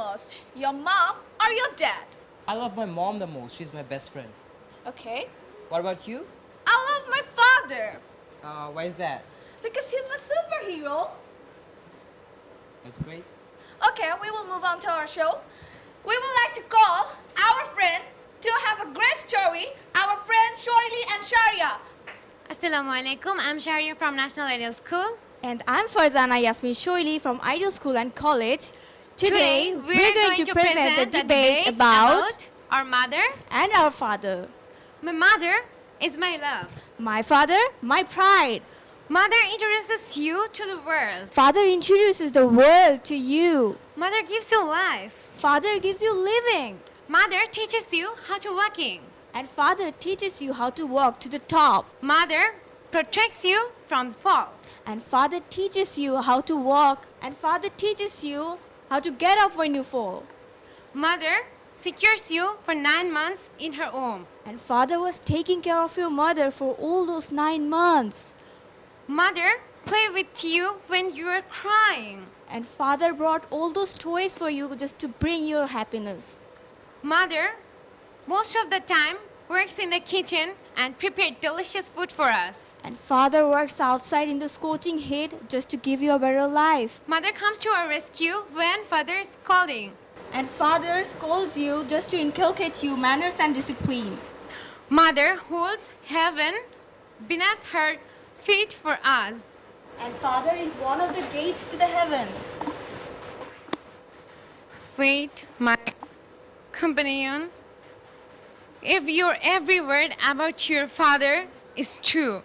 love the most? Your mom or your dad? I love my mom the most. She's my best friend. Okay. What about you? I love my father Uh, why is that? because he's my superhero. That's great. Okay, we will move on to our show. We would like to call our friend to have a great story, our friend Shoili and Sharia. Assalamu alaikum. I'm Sharia from National Ideal School. And I'm Farzana Yasmin Shoili from Ideal School and College. Today, we're, going, to present a debate about, our mother. and our father. My mother is my love. My father, my pride. Mother introduces you to the world. Father introduces the world to you. Mother gives you life. Father gives you living. Mother teaches you how to walking. And father teaches you how to walk to the top. Mother protects you from the fall. And father teaches you how to walk. And father teaches you how to get up when you fall. Mother secures you for nine months in her home. And father was taking care of your mother for all those nine months. Mother play with you when you are crying. And father brought all those toys for you just to bring your happiness. Mother, most of the time, works in the kitchen and prepare delicious food for us. And father works outside in the scorching heat just to give you a better life. Mother comes to our rescue when father is calling. And father scolds you just to inculcate you manners and discipline. Mother holds heaven beneath her feet for us. And father is one of the gates to the heaven. Wait, my companion. If your every word about your father is true,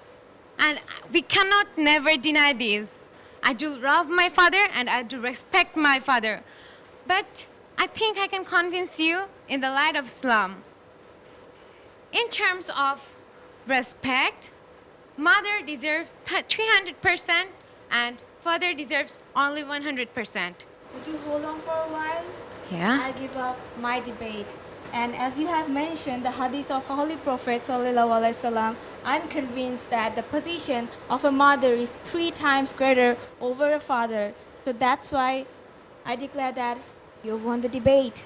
and we cannot never deny this. I do love my father and I do respect my father. But I think I can convince you in the light of Islam. In terms of respect, mother deserves 300% and father deserves only 100%. Would you hold on for a while? Yeah? I give up my debate. And as you have mentioned the hadith of Holy Prophet Sallallahu Alaihi Wasallam, I'm convinced that the position of a mother is three times greater over a father. So that's why I declare that you've won the debate.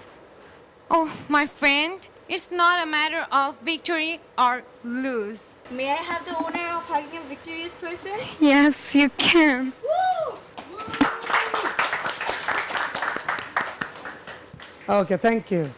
Oh, my friend, it's not a matter of victory or lose. May I have the honor of hugging a victorious person? Yes, you can. Woo! Okay, thank you.